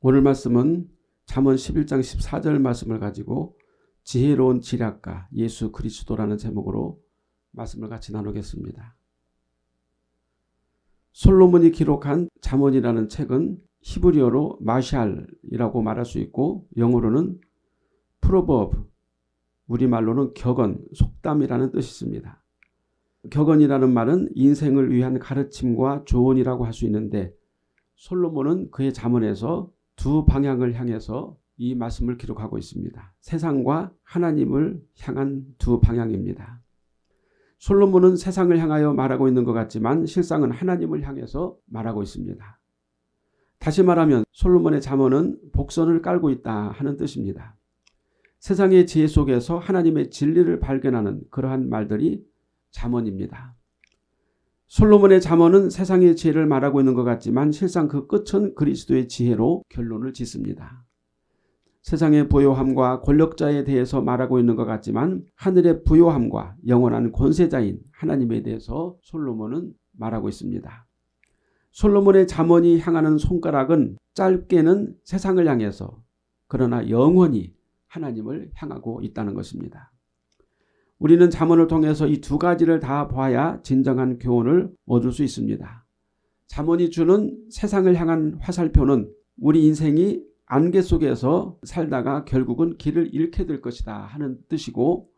오늘 말씀은 잠언 11장 14절 말씀을 가지고 지혜로운 지략가 예수 그리스도라는 제목으로 말씀을 같이 나누겠습니다. 솔로몬이 기록한 잠언이라는 책은 히브리어로 משל이라고 말할 수 있고 영어로는 Proverb 우리말로는 격언, 속담이라는 뜻이 있습니다. 격언이라는 말은 인생을 위한 가르침과 조언이라고 할 수 있는데 솔로몬은 그의 잠언에서 두 방향을 향해서 이 말씀을 기록하고 있습니다. 세상과 하나님을 향한 두 방향입니다. 솔로몬은 세상을 향하여 말하고 있는 것 같지만 실상은 하나님을 향해서 말하고 있습니다. 다시 말하면 솔로몬의 잠언은 복선을 깔고 있다 하는 뜻입니다. 세상의 지혜 속에서 하나님의 진리를 발견하는 그러한 말들이 잠언입니다. 솔로몬의 잠언은 세상의 지혜를 말하고 있는 것 같지만 실상 그 끝은 그리스도의 지혜로 결론을 짓습니다. 세상의 부요함과 권력자에 대해서 말하고 있는 것 같지만 하늘의 부요함과 영원한 권세자인 하나님에 대해서 솔로몬은 말하고 있습니다. 솔로몬의 잠언이 향하는 손가락은 짧게는 세상을 향해서 그러나 영원히 하나님을 향하고 있다는 것입니다. 우리는 잠언을 통해서 이 두 가지를 다 봐야 진정한 교훈을 얻을 수 있습니다. 잠언이 주는 세상을 향한 화살표는 우리 인생이 안개 속에서 살다가 결국은 길을 잃게 될 것이다 하는 뜻이고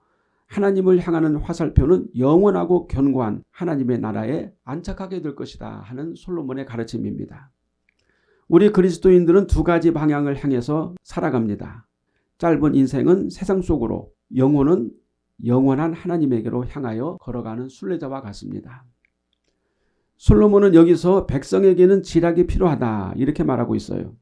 하나님을 향하는 화살표는 영원하고 견고한 하나님의 나라에 안착하게 될 것이다 하는 솔로몬의 가르침입니다. 우리 그리스도인들은 두 가지 방향을 향해서 살아갑니다. 짧은 인생은 세상 속으로 영혼은 영원한 하나님에게로 향하여 걸어가는 순례자와 같습니다. 솔로몬은 여기서 백성에게는 지략이 필요하다 이렇게 말하고 있어요.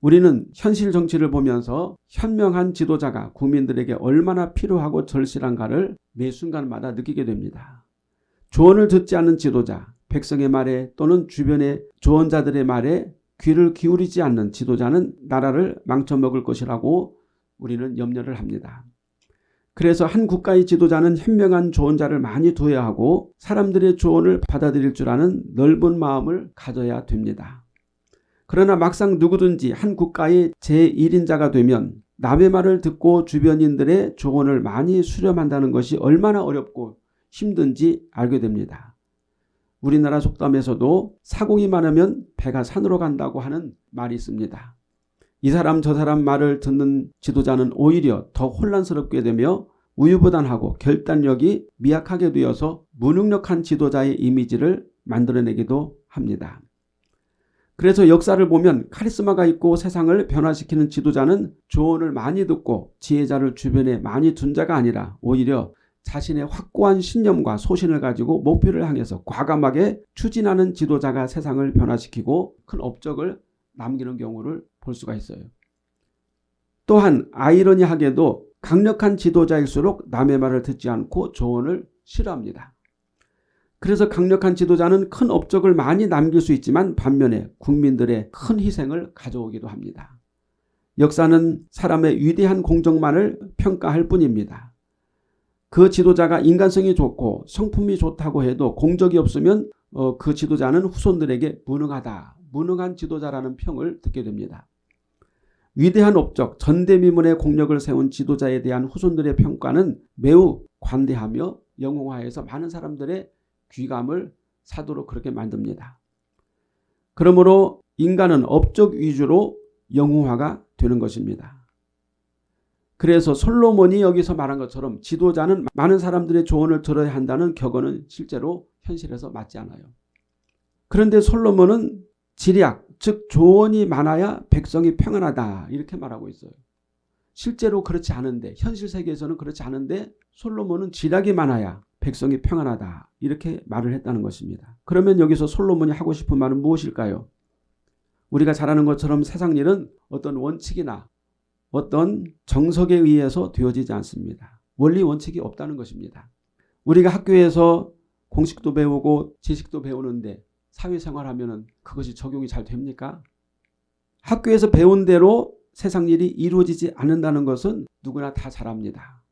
우리는 현실 정치를 보면서 현명한 지도자가 국민들에게 얼마나 필요하고 절실한가를 매 순간마다 느끼게 됩니다. 조언을 듣지 않는 지도자, 백성의 말에 또는 주변의 조언자들의 말에 귀를 기울이지 않는 지도자는 나라를 망쳐먹을 것이라고 우리는 염려를 합니다. 그래서 한 국가의 지도자는 현명한 조언자를 많이 두어야 하고 사람들의 조언을 받아들일 줄 아는 넓은 마음을 가져야 됩니다. 그러나 막상 누구든지 한 국가의 제1인자가 되면 남의 말을 듣고 주변인들의 조언을 많이 수렴한다는 것이 얼마나 어렵고 힘든지 알게 됩니다. 우리나라 속담에서도 사공이 많으면 배가 산으로 간다고 하는 말이 있습니다. 이 사람 저 사람 말을 듣는 지도자는 오히려 더 혼란스럽게 되며 우유부단하고 결단력이 미약하게 되어서 무능력한 지도자의 이미지를 만들어내기도 합니다. 그래서 역사를 보면 카리스마가 있고 세상을 변화시키는 지도자는 조언을 많이 듣고 지혜자를 주변에 많이 둔 자가 아니라 오히려 자신의 확고한 신념과 소신을 가지고 목표를 향해서 과감하게 추진하는 지도자가 세상을 변화시키고 큰 업적을 남기는 경우를 볼 수가 있어요. 또한 아이러니하게도 강력한 지도자일수록 남의 말을 듣지 않고 조언을 싫어합니다. 그래서 강력한 지도자는 큰 업적을 많이 남길 수 있지만 반면에 국민들의 큰 희생을 가져오기도 합니다. 역사는 사람의 위대한 공적만을 평가할 뿐입니다. 그 지도자가 인간성이 좋고 성품이 좋다고 해도 공적이 없으면 어, 그 지도자는 후손들에게 무능하다. 무능한 지도자라는 평을 듣게 됩니다. 위대한 업적 전대미문의 공력을 세운 지도자에 대한 후손들의 평가는 매우 관대하며 영웅화해서 많은 사람들의 귀감을 사도록 그렇게 만듭니다. 그러므로 인간은 업적 위주로 영웅화가 되는 것입니다. 그래서 솔로몬이 여기서 말한 것처럼 지도자는 많은 사람들의 조언을 들어야 한다는 격언은 실제로 현실에서 맞지 않아요. 그런데 솔로몬은 지략, 즉 조언이 많아야 백성이 평안하다 이렇게 말하고 있어요. 실제로 그렇지 않은데 현실 세계에서는 그렇지 않은데 솔로몬은 지략이 많아야 백성이 평안하다 이렇게 말을 했다는 것입니다. 그러면 여기서 솔로몬이 하고 싶은 말은 무엇일까요? 우리가 잘 아는 것처럼 세상 일은 어떤 원칙이나 어떤 정석에 의해서 되어지지 않습니다. 원리 원칙이 없다는 것입니다. 우리가 학교에서 공식도 배우고 지식도 배우는데 사회생활하면 그것이 적용이 잘 됩니까? 학교에서 배운 대로 세상 일이 이루어지지 않는다는 것은 누구나 다잘 압니다.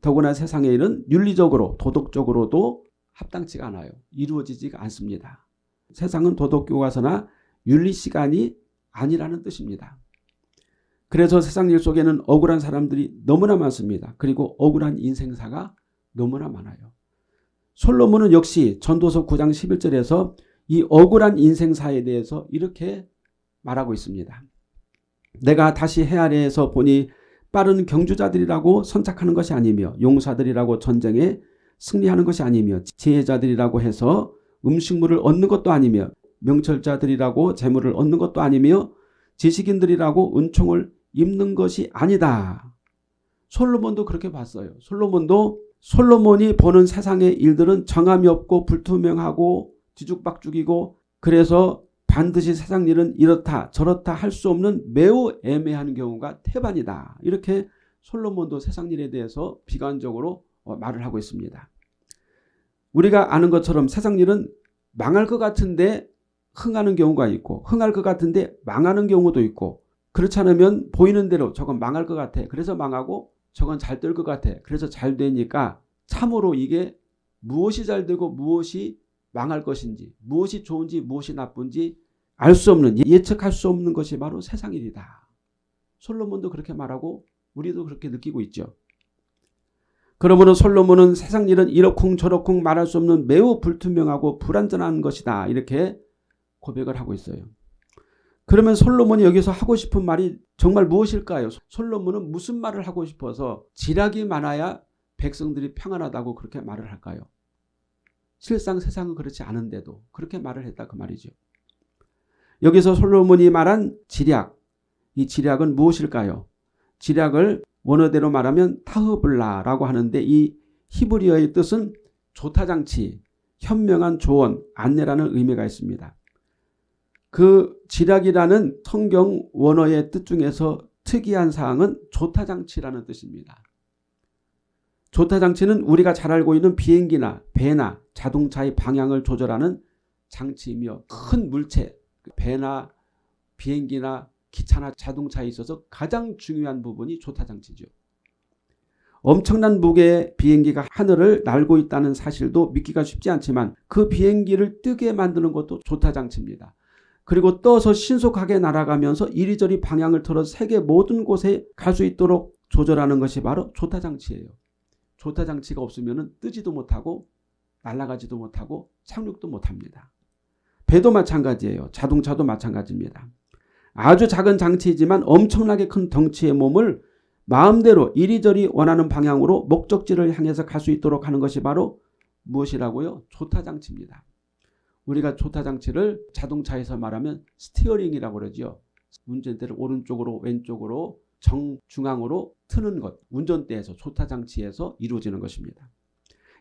더구나 세상의 일은 윤리적으로 도덕적으로도 합당치가 않아요. 이루어지지가 않습니다. 세상은 도덕교과서나 윤리시간이 아니라는 뜻입니다. 그래서 세상 일 속에는 억울한 사람들이 너무나 많습니다. 그리고 억울한 인생사가 너무나 많아요. 솔로몬은 역시 전도서 9장 11절에서 이 억울한 인생사에 대해서 이렇게 말하고 있습니다. 내가 다시 해 아래에서 보니 빠른 경주자들이라고 선착하는 것이 아니며 용사들이라고 전쟁에 승리하는 것이 아니며 지혜자들이라고 해서 음식물을 얻는 것도 아니며 명철자들이라고 재물을 얻는 것도 아니며 지식인들이라고 은총을 입는 것이 아니다. 솔로몬도 그렇게 봤어요. 솔로몬도 솔로몬이 보는 세상의 일들은 정함이 없고 불투명하고 뒤죽박죽이고 그래서 반드시 세상 일은 이렇다 저렇다 할 수 없는 매우 애매한 경우가 태반이다. 이렇게 솔로몬도 세상 일에 대해서 비관적으로 어, 말을 하고 있습니다. 우리가 아는 것처럼 세상 일은 망할 것 같은데 흥하는 경우가 있고 흥할 것 같은데 망하는 경우도 있고 그렇지 않으면 보이는 대로 저건 망할 것 같아. 그래서 망하고 저건 잘 될 것 같아. 그래서 잘 되니까 참으로 이게 무엇이 잘 되고 무엇이 망할 것인지 무엇이 좋은지 무엇이 나쁜지 알 수 없는 예측할 수 없는 것이 바로 세상 일이다. 솔로몬도 그렇게 말하고 우리도 그렇게 느끼고 있죠. 그러므로 솔로몬은 세상 일은 이러쿵 저러쿵 말할 수 없는 매우 불투명하고 불안전한 것이다. 이렇게 고백을 하고 있어요. 그러면 솔로몬이 여기서 하고 싶은 말이 정말 무엇일까요? 솔로몬은 무슨 말을 하고 싶어서 지략이 많아야 백성들이 평안하다고 그렇게 말을 할까요? 실상 세상은 그렇지 않은데도 그렇게 말을 했다 그 말이죠. 여기서 솔로몬이 말한 지략, 이 지략은 무엇일까요? 지략을 원어대로 말하면 타흐블라라고 하는데 이 히브리어의 뜻은 조타장치, 현명한 조언, 안내라는 의미가 있습니다. 그 지략이라는 성경 원어의 뜻 중에서 특이한 사항은 조타장치라는 뜻입니다. 조타 장치는 우리가 잘 알고 있는 비행기나 배나 자동차의 방향을 조절하는 장치이며 큰 물체, 배나 비행기나 기차나 자동차에 있어서 가장 중요한 부분이 조타 장치죠. 엄청난 무게의 비행기가 하늘을 날고 있다는 사실도 믿기가 쉽지 않지만 그 비행기를 뜨게 만드는 것도 조타 장치입니다. 그리고 떠서 신속하게 날아가면서 이리저리 방향을 틀어 세계 모든 곳에 갈 수 있도록 조절하는 것이 바로 조타 장치예요. 조타 장치가 없으면 뜨지도 못하고 날아가지도 못하고 착륙도 못합니다. 배도 마찬가지예요. 자동차도 마찬가지입니다. 아주 작은 장치이지만 엄청나게 큰 덩치의 몸을 마음대로 이리저리 원하는 방향으로 목적지를 향해서 갈 수 있도록 하는 것이 바로 무엇이라고요? 조타장치입니다. 우리가 조타장치를 자동차에서 말하면 steering이라고 그러죠. 운전대를 오른쪽으로 왼쪽으로 정중앙으로 트는 것. 운전대에서 조타장치에서 이루어지는 것입니다.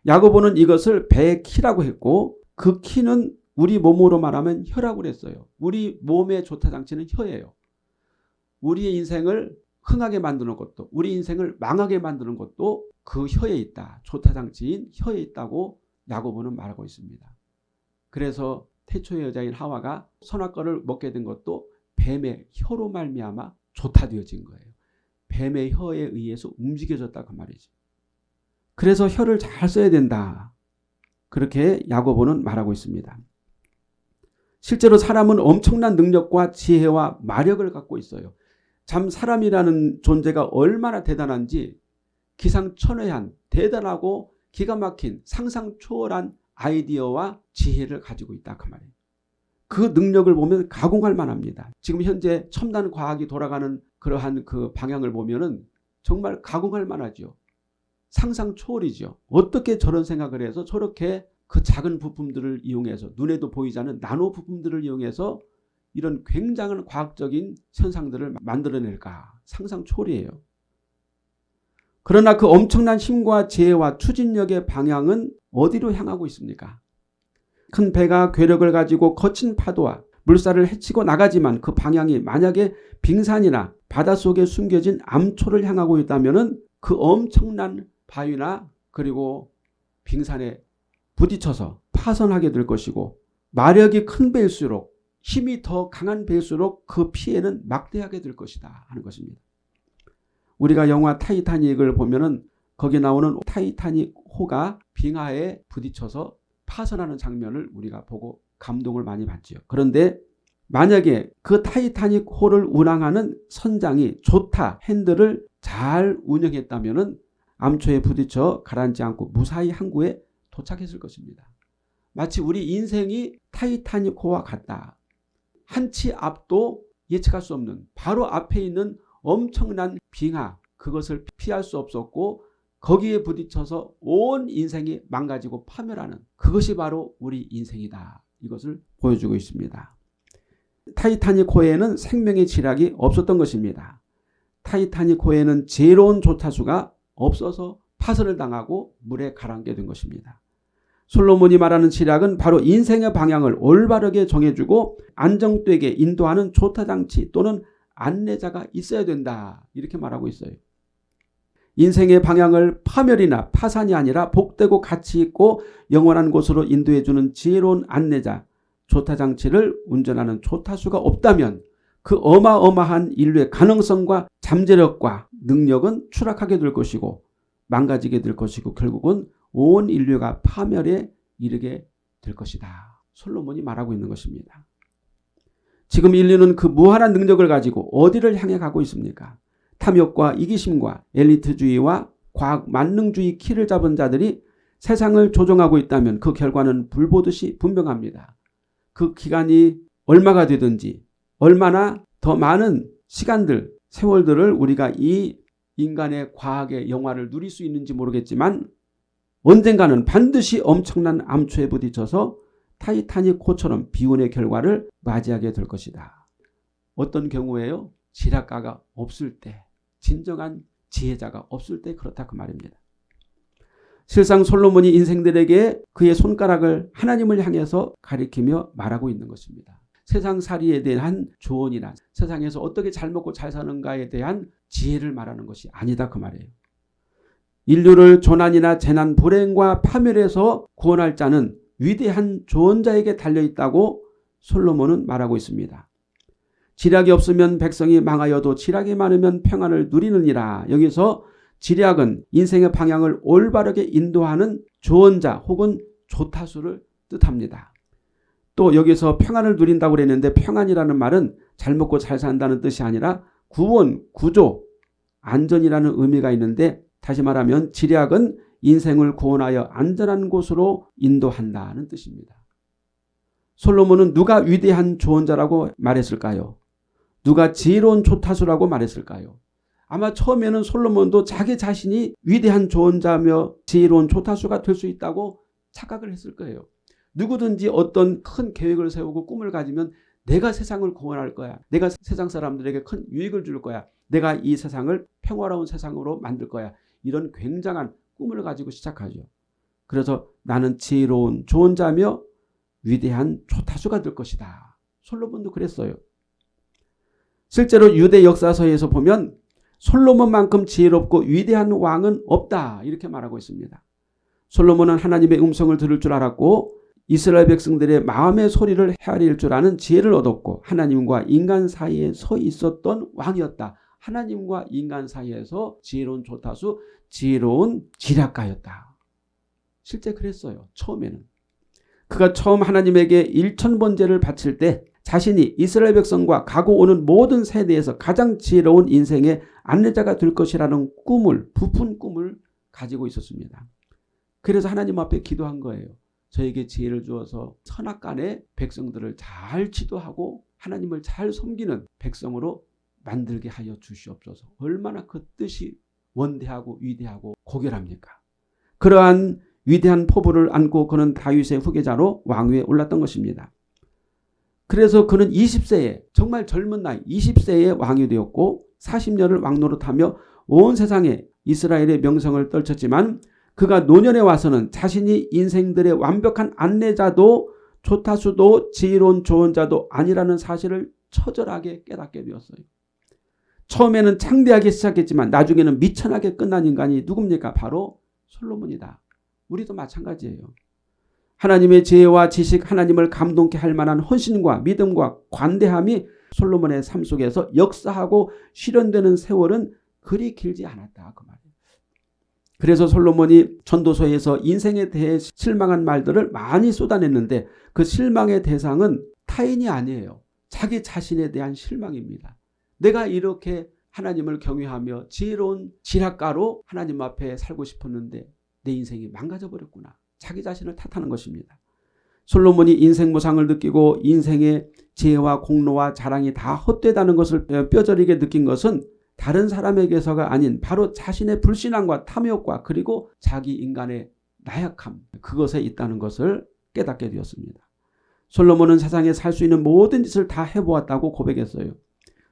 야고보는 이것을 배의 키라고 했고 그 키는 우리 몸으로 말하면 혀라고 그랬어요. 우리 몸의 조타장치는 혀예요. 우리의 인생을 흥하게 만드는 것도 우리 인생을 망하게 만드는 것도 그 혀에 있다. 조타장치인 혀에 있다고 야고보는 말하고 있습니다. 그래서 태초의 여자인 하와가 선악과를 먹게 된 것도 뱀의 혀로 말미암아 조타되어진 거예요. 뱀의 혀에 의해서 움직여졌다 그 말이죠. 그래서 혀를 잘 써야 된다. 그렇게 야고보는 말하고 있습니다. 실제로 사람은 엄청난 능력과 지혜와 마력을 갖고 있어요. 참 사람이라는 존재가 얼마나 대단한지 기상천외한 대단하고 기가 막힌 상상 초월한 아이디어와 지혜를 가지고 있다 그 말이에요. 그 능력을 보면 가공할 만합니다. 지금 현재 첨단 과학이 돌아가는 그러한 그 방향을 보면은 정말 가공할 만하죠. 상상 초월이죠. 어떻게 저런 생각을 해서 저렇게 그 작은 부품들을 이용해서 눈에도 보이지 않는 나노 부품들을 이용해서 이런 굉장한 과학적인 현상들을 만들어낼까 상상 초월이에요. 그러나 그 엄청난 힘과 지혜와 추진력의 방향은 어디로 향하고 있습니까? 큰 배가 괴력을 가지고 거친 파도와 물살을 헤치고 나가지만 그 방향이 만약에 빙산이나 바닷속에 숨겨진 암초를 향하고 있다면 그 엄청난 바위나 그리고 빙산에 부딪혀서 파손하게 될 것이고 마력이 큰 배일수록 힘이 더 강한 배일수록 그 피해는 막대하게 될 것이다 하는 것입니다. 우리가 영화 타이타닉을 보면은 거기 나오는 타이타닉 호가 빙하에 부딪혀서 파손하는 장면을 우리가 보고 감동을 많이 받죠. 그런데 만약에 그 타이타닉 호를 운항하는 선장이 조타 핸들을 잘 운영했다면 암초에 부딪혀 가라앉지 않고 무사히 항구에 도착했을 것입니다. 마치 우리 인생이 타이타닉 호와 같다. 한 치 앞도 예측할 수 없는 바로 앞에 있는 엄청난 빙하 그것을 피할 수 없었고 거기에 부딪혀서 온 인생이 망가지고 파멸하는 그것이 바로 우리 인생이다. 이것을 보여주고 있습니다. 타이타닉 호에는 생명의 지략이 없었던 것입니다. 타이타닉 호에는 지혜로운 조타수가 없어서 파선을 당하고 물에 가라앉게 된 것입니다. 솔로몬이 말하는 지략은 바로 인생의 방향을 올바르게 정해주고 안정되게 인도하는 조타장치 또는 안내자가 있어야 된다. 이렇게 말하고 있어요. 인생의 방향을 파멸이나 파산이 아니라 복되고 가치 있고 영원한 곳으로 인도해주는 지혜로운 안내자, 조타 장치를 운전하는 조타수가 없다면 그 어마어마한 인류의 가능성과 잠재력과 능력은 추락하게 될 것이고 망가지게 될 것이고 결국은 온 인류가 파멸에 이르게 될 것이다. 솔로몬이 말하고 있는 것입니다. 지금 인류는 그 무한한 능력을 가지고 어디를 향해 가고 있습니까? 탐욕과 이기심과 엘리트주의와 과학 만능주의 키를 잡은 자들이 세상을 조종하고 있다면 그 결과는 불보듯이 분명합니다. 그 기간이 얼마가 되든지 얼마나 더 많은 시간들, 세월들을 우리가 이 인간의 과학의 영화를 누릴 수 있는지 모르겠지만 언젠가는 반드시 엄청난 암초에 부딪혀서 타이타닉 호처럼 비운의 결과를 맞이하게 될 것이다. 어떤 경우에요? 지략가가 없을 때 진정한 지혜자가 없을 때 그렇다 그 말입니다. 실상 솔로몬이 인생들에게 그의 손가락을 하나님을 향해서 가리키며 말하고 있는 것입니다. 세상살이에 대한 조언이나 세상에서 어떻게 잘 먹고 잘 사는가에 대한 지혜를 말하는 것이 아니다 그 말이에요. 인류를 조난이나 재난 불행과 파멸에서 구원할 자는 위대한 조언자에게 달려있다고 솔로몬은 말하고 있습니다. 지략이 없으면 백성이 망하여도 지략이 많으면 평안을 누리느니라. 여기서 지략은 인생의 방향을 올바르게 인도하는 조언자 혹은 조타수를 뜻합니다. 또 여기서 평안을 누린다고 그랬는데 평안이라는 말은 잘 먹고 잘 산다는 뜻이 아니라 구원, 구조, 안전이라는 의미가 있는데 다시 말하면 지략은 인생을 구원하여 안전한 곳으로 인도한다는 뜻입니다. 솔로몬은 누가 위대한 조언자라고 말했을까요? 누가 지혜로운 조타수라고 말했을까요? 아마 처음에는 솔로몬도 자기 자신이 위대한 조언자며 지혜로운 조타수가 될 수 있다고 착각을 했을 거예요. 누구든지 어떤 큰 계획을 세우고 꿈을 가지면 내가 세상을 구원할 거야. 내가 세상 사람들에게 큰 유익을 줄 거야. 내가 이 세상을 평화로운 세상으로 만들 거야. 이런 굉장한 꿈을 가지고 시작하죠. 그래서 나는 지혜로운 조언자며 위대한 조타수가 될 것이다. 솔로몬도 그랬어요. 실제로 유대 역사서에서 보면 솔로몬만큼 지혜롭고 위대한 왕은 없다 이렇게 말하고 있습니다. 솔로몬은 하나님의 음성을 들을 줄 알았고 이스라엘 백성들의 마음의 소리를 헤아릴 줄 아는 지혜를 얻었고 하나님과 인간 사이에 서 있었던 왕이었다. 하나님과 인간 사이에서 지혜로운 조타수, 지혜로운 지략가였다. 실제 그랬어요. 처음에는. 그가 처음 하나님에게 일천번제를 바칠 때 자신이 이스라엘 백성과 가고 오는 모든 세대에서 가장 지혜로운 인생의 안내자가 될 것이라는 꿈을 부푼 꿈을 가지고 있었습니다. 그래서 하나님 앞에 기도한 거예요. 저에게 지혜를 주어서 선악간의 백성들을 잘 지도하고 하나님을 잘 섬기는 백성으로 만들게 하여 주시옵소서. 얼마나 그 뜻이 원대하고 위대하고 고결합니까? 그러한 위대한 포부를 안고 그는 다윗의 후계자로 왕위에 올랐던 것입니다. 그래서 그는 20세에 정말 젊은 나이 20세에 왕이 되었고 40년을 왕노릇하며 온 세상에 이스라엘의 명성을 떨쳤지만 그가 노년에 와서는 자신이 인생들의 완벽한 안내자도 조타수도 지혜로운 조언자도 아니라는 사실을 처절하게 깨닫게 되었어요. 처음에는 창대하게 시작했지만 나중에는 미천하게 끝난 인간이 누굽니까? 바로 솔로몬이다. 우리도 마찬가지예요. 하나님의 지혜와 지식, 하나님을 감동케 할 만한 헌신과 믿음과 관대함이 솔로몬의 삶 속에서 역사하고 실현되는 세월은 그리 길지 않았다. 그 말이에요. 그래서 솔로몬이 전도서에서 인생에 대해 실망한 말들을 많이 쏟아냈는데 그 실망의 대상은 타인이 아니에요. 자기 자신에 대한 실망입니다. 내가 이렇게 하나님을 경외하며 지혜로운 지략가로 하나님 앞에 살고 싶었는데 내 인생이 망가져 버렸구나. 자기 자신을 탓하는 것입니다. 솔로몬이 인생 모상을 느끼고 인생의 지혜와 공로와 자랑이 다 헛되다는 것을 뼈저리게 느낀 것은 다른 사람에게서가 아닌 바로 자신의 불신앙과 탐욕과 그리고 자기 인간의 나약함 그것에 있다는 것을 깨닫게 되었습니다. 솔로몬은 세상에 살 수 있는 모든 짓을 다 해보았다고 고백했어요.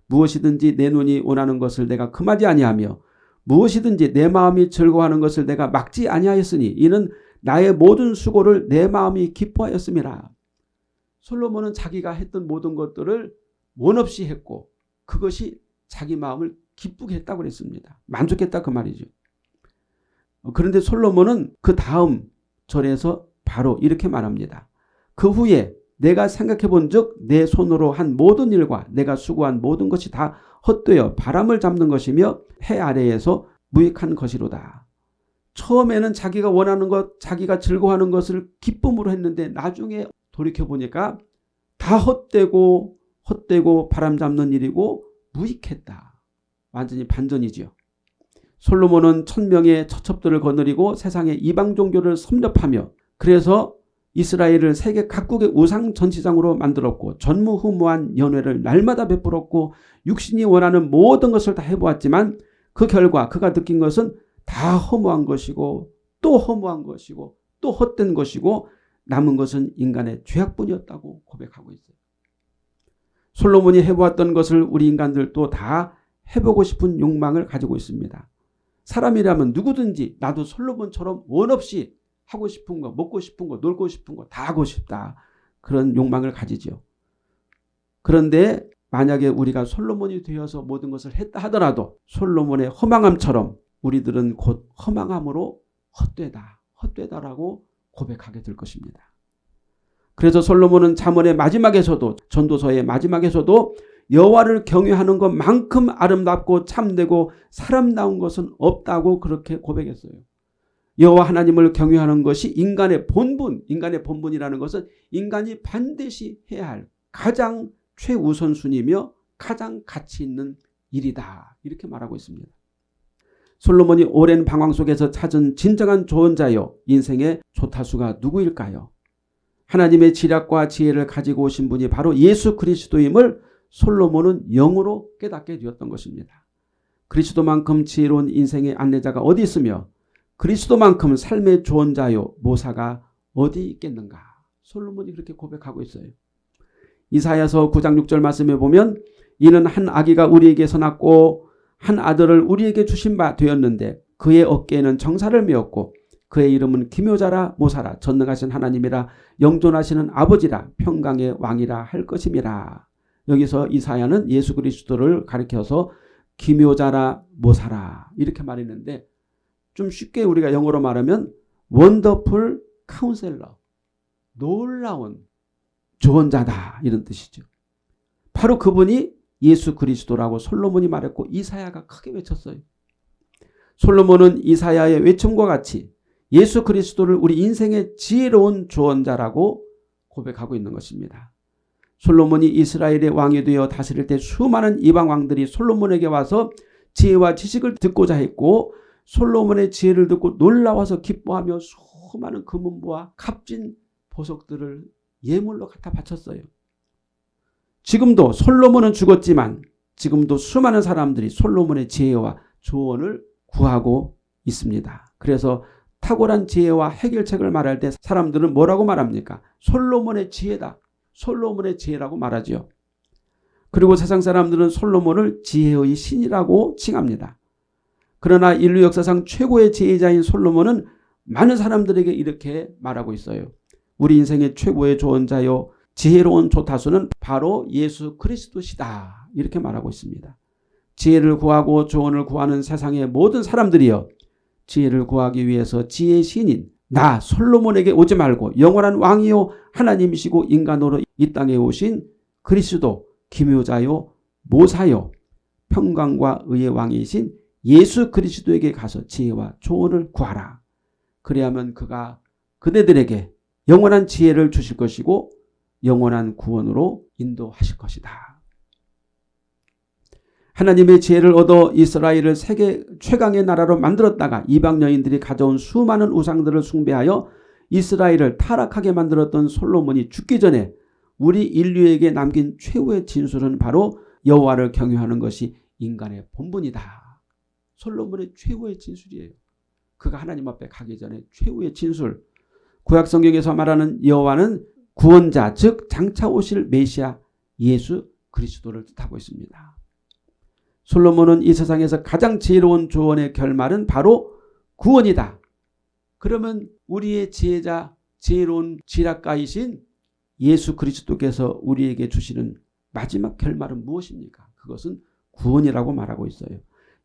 무엇이든지 내 눈이 원하는 것을 내가 금하지 아니하며 무엇이든지 내 마음이 즐거워하는 것을 내가 막지 아니하였으니 이는 나의 모든 수고를 내 마음이 기뻐하였음이라. 솔로몬은 자기가 했던 모든 것들을 원 없이 했고 그것이 자기 마음을 기쁘게 했다고 그랬습니다. 만족했다 그 말이죠. 그런데 솔로몬은 그 다음 절에서 바로 이렇게 말합니다. 그 후에 내가 생각해 본적내 손으로 한 모든 일과 내가 수고한 모든 것이 다 헛되어 바람을 잡는 것이며 해 아래에서 무익한 것이로다. 처음에는 자기가 원하는 것, 자기가 즐거워하는 것을 기쁨으로 했는데 나중에 돌이켜보니까 다 헛되고 헛되고 바람 잡는 일이고 무익했다. 완전히 반전이죠. 솔로몬은 천명의 처첩들을 거느리고 세상의 이방 종교를 섭렵하며 그래서 이스라엘을 세계 각국의 우상 전시장으로 만들었고 전무후무한 연회를 날마다 베풀었고 육신이 원하는 모든 것을 다 해보았지만 그 결과 그가 느낀 것은 다 허무한 것이고 또 허무한 것이고 또 헛된 것이고 남은 것은 인간의 죄악뿐이었다고 고백하고 있어요. 솔로몬이 해보았던 것을 우리 인간들도 다 해보고 싶은 욕망을 가지고 있습니다. 사람이라면 누구든지 나도 솔로몬처럼 원없이 하고 싶은 거, 먹고 싶은 거, 놀고 싶은 거 다 하고 싶다. 그런 욕망을 가지죠. 그런데 만약에 우리가 솔로몬이 되어서 모든 것을 했다 하더라도 솔로몬의 허망함처럼 우리들은 곧 허망함으로 헛되다, 헛되다라고 고백하게 될 것입니다. 그래서 솔로몬은 잠언의 마지막에서도 전도서의 마지막에서도 여호와를 경외하는 것만큼 아름답고 참되고 사람다운 것은 없다고 그렇게 고백했어요. 여호와 하나님을 경외하는 것이 인간의 본분, 인간의 본분이라는 것은 인간이 반드시 해야 할 가장 최우선순위며 가장 가치 있는 일이다. 이렇게 말하고 있습니다. 솔로몬이 오랜 방황 속에서 찾은 진정한 조언자요. 인생의 조타수가 누구일까요? 하나님의 지략과 지혜를 가지고 오신 분이 바로 예수 그리스도임을 솔로몬은 영으로 깨닫게 되었던 것입니다. 그리스도만큼 지혜로운 인생의 안내자가 어디 있으며 그리스도만큼 삶의 조언자요 모사가 어디 있겠는가. 솔로몬이 그렇게 고백하고 있어요. 이사야서 9장 6절 말씀에 보면 이는 한 아기가 우리에게서 낳고 한 아들을 우리에게 주신 바 되었는데 그의 어깨에는 정사를 메었고 그의 이름은 기묘자라 모사라 전능하신 하나님이라 영존하시는 아버지라 평강의 왕이라 할 것임이라. 여기서 이사야는 예수 그리스도를 가리켜서 기묘자라 모사라 이렇게 말했는데 좀 쉽게 우리가 영어로 말하면 원더풀 카운셀러 놀라운 조언자다 이런 뜻이죠. 바로 그분이 예수 그리스도라고 솔로몬이 말했고 이사야가 크게 외쳤어요. 솔로몬은 이사야의 외침과 같이 예수 그리스도를 우리 인생의 지혜로운 조언자라고 고백하고 있는 것입니다. 솔로몬이 이스라엘의 왕이 되어 다스릴 때 수많은 이방 왕들이 솔로몬에게 와서 지혜와 지식을 듣고자 했고 솔로몬의 지혜를 듣고 놀라워서 기뻐하며 수많은 금은보와 값진 보석들을 예물로 갖다 바쳤어요. 지금도 솔로몬은 죽었지만 지금도 수많은 사람들이 솔로몬의 지혜와 조언을 구하고 있습니다. 그래서 탁월한 지혜와 해결책을 말할 때 사람들은 뭐라고 말합니까? 솔로몬의 지혜다. 솔로몬의 지혜라고 말하죠. 그리고 세상 사람들은 솔로몬을 지혜의 신이라고 칭합니다. 그러나 인류 역사상 최고의 지혜자인 솔로몬은 많은 사람들에게 이렇게 말하고 있어요. 우리 인생의 최고의 조언자요 지혜로운 조타수는 바로 예수 그리스도시다. 이렇게 말하고 있습니다. 지혜를 구하고 조언을 구하는 세상의 모든 사람들이여 지혜를 구하기 위해서 지혜의 신인 나 솔로몬에게 오지 말고 영원한 왕이요 하나님이시고 인간으로 이 땅에 오신 그리스도 기묘자요 모사요 평강과 의의 왕이신 예수 그리스도에게 가서 지혜와 조언을 구하라. 그래야만 그가 그대들에게 영원한 지혜를 주실 것이고 영원한 구원으로 인도하실 것이다. 하나님의 지혜를 얻어 이스라엘을 세계 최강의 나라로 만들었다가 이방 여인들이 가져온 수많은 우상들을 숭배하여 이스라엘을 타락하게 만들었던 솔로몬이 죽기 전에 우리 인류에게 남긴 최후의 진술은 바로 여호와를 경유하는 것이 인간의 본분이다. 솔로몬의 최후의 진술이에요. 그가 하나님 앞에 가기 전에 최후의 진술. 구약 성경에서 말하는 여호와는 구원자 즉 장차 오실 메시아 예수 그리스도를 뜻하고 있습니다. 솔로몬은 이 세상에서 가장 지혜로운 조언의 결말은 바로 구원이다. 그러면 우리의 지혜자 지혜로운 지략가이신 예수 그리스도께서 우리에게 주시는 마지막 결말은 무엇입니까? 그것은 구원이라고 말하고 있어요.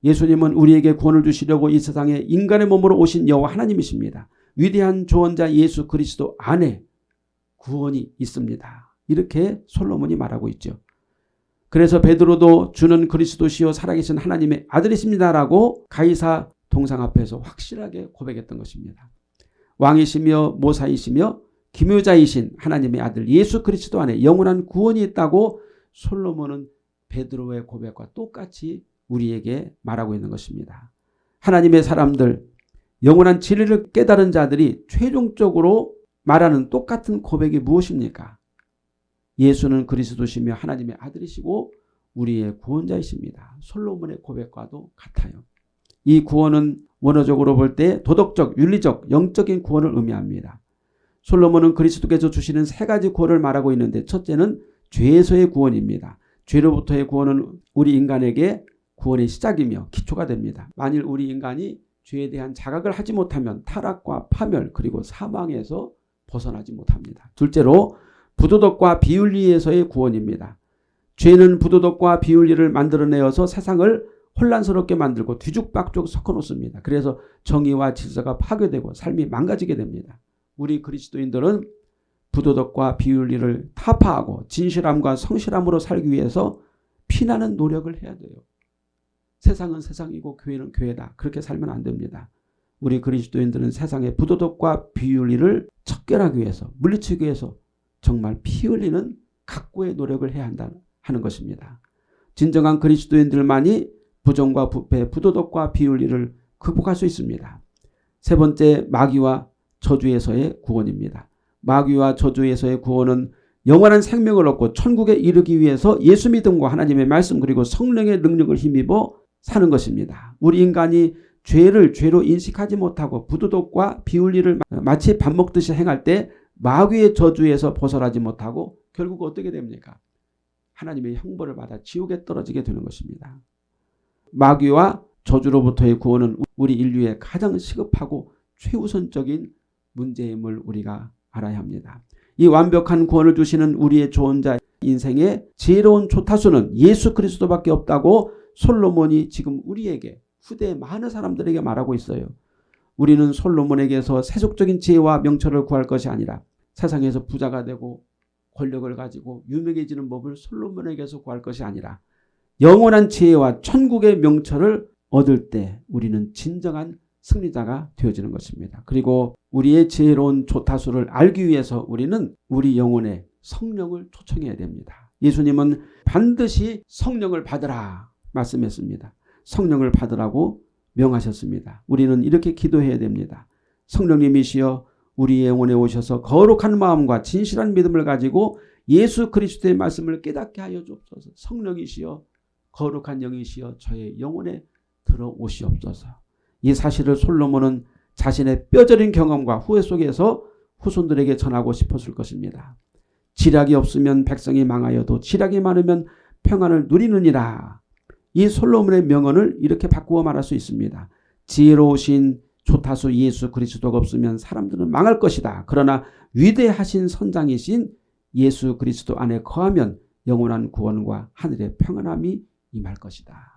예수님은 우리에게 구원을 주시려고 이 세상에 인간의 몸으로 오신 여호와 하나님이십니다. 위대한 조언자 예수 그리스도 안에 구원이 있습니다. 이렇게 솔로몬이 말하고 있죠. 그래서 베드로도 주는 그리스도시요 살아계신 하나님의 아들이십니다라고 가이사 동상 앞에서 확실하게 고백했던 것입니다. 왕이시며 모사이시며 기묘자이신 하나님의 아들 예수 그리스도 안에 영원한 구원이 있다고 솔로몬은 베드로의 고백과 똑같이 우리에게 말하고 있는 것입니다. 하나님의 사람들 영원한 진리를 깨달은 자들이 최종적으로 말하는 똑같은 고백이 무엇입니까? 예수는 그리스도시며 하나님의 아들이시고 우리의 구원자이십니다. 솔로몬의 고백과도 같아요. 이 구원은 원어적으로 볼 때 도덕적, 윤리적, 영적인 구원을 의미합니다. 솔로몬은 그리스도께서 주시는 세 가지 구원을 말하고 있는데 첫째는 죄에서의 구원입니다. 죄로부터의 구원은 우리 인간에게 구원의 시작이며 기초가 됩니다. 만일 우리 인간이 죄에 대한 자각을 하지 못하면 타락과 파멸 그리고 사망에서 벗어나지 못합니다. 둘째로 부도덕과 비윤리에서의 구원입니다. 죄는 부도덕과 비윤리를 만들어내어서 세상을 혼란스럽게 만들고 뒤죽박죽 섞어놓습니다. 그래서 정의와 질서가 파괴되고 삶이 망가지게 됩니다. 우리 그리스도인들은 부도덕과 비윤리를 타파하고 진실함과 성실함으로 살기 위해서 피나는 노력을 해야 돼요. 세상은 세상이고 교회는 교회다. 그렇게 살면 안 됩니다. 우리 그리스도인들은 세상의 부도덕과 비윤리를 척결하기 위해서 물리치기 위해서 정말 피 흘리는 각고의 노력을 해야 한다 하는 것입니다. 진정한 그리스도인들만이 부정과 부패, 부도덕과 비윤리를 극복할 수 있습니다. 세 번째 마귀와 저주에서의 구원입니다. 마귀와 저주에서의 구원은 영원한 생명을 얻고 천국에 이르기 위해서 예수 믿음과 하나님의 말씀 그리고 성령의 능력을 힘입어 사는 것입니다. 우리 인간이 죄를 죄로 인식하지 못하고 부도덕과 비윤리를 마치 밥 먹듯이 행할 때 마귀의 저주에서 벗어나지 못하고 결국 어떻게 됩니까? 하나님의 형벌을 받아 지옥에 떨어지게 되는 것입니다. 마귀와 저주로부터의 구원은 우리 인류의 가장 시급하고 최우선적인 문제임을 우리가 알아야 합니다. 이 완벽한 구원을 주시는 우리의 조언자 인생의 지혜로운 조타수는 예수 그리스도밖에 없다고 솔로몬이 지금 우리에게 후대 많은 사람들에게 말하고 있어요. 우리는 솔로몬에게서 세속적인 지혜와 명철을 구할 것이 아니라 세상에서 부자가 되고 권력을 가지고 유명해지는 법을 솔로몬에게서 구할 것이 아니라 영원한 지혜와 천국의 명철을 얻을 때 우리는 진정한 승리자가 되어지는 것입니다. 그리고 우리의 지혜로운 조타수를 알기 위해서 우리는 우리 영혼의 성령을 초청해야 됩니다. 예수님은 반드시 성령을 받으라 말씀했습니다. 성령을 받으라고 명하셨습니다. 우리는 이렇게 기도해야 됩니다. 성령님이시여 우리 영혼에 오셔서 거룩한 마음과 진실한 믿음을 가지고 예수 그리스도의 말씀을 깨닫게 하여 주옵소서. 성령이시여 거룩한 영이시여 저의 영혼에 들어오시옵소서. 이 사실을 솔로몬은 자신의 뼈저린 경험과 후회 속에서 후손들에게 전하고 싶었을 것입니다. 지략이 없으면 백성이 망하여도 지략이 많으면 평안을 누리느니라. 이 솔로몬의 명언을 이렇게 바꾸어 말할 수 있습니다. 지혜로우신 조타수 예수 그리스도가 없으면 사람들은 망할 것이다. 그러나 위대하신 선장이신 예수 그리스도 안에 거하면 영원한 구원과 하늘의 평안함이 임할 것이다.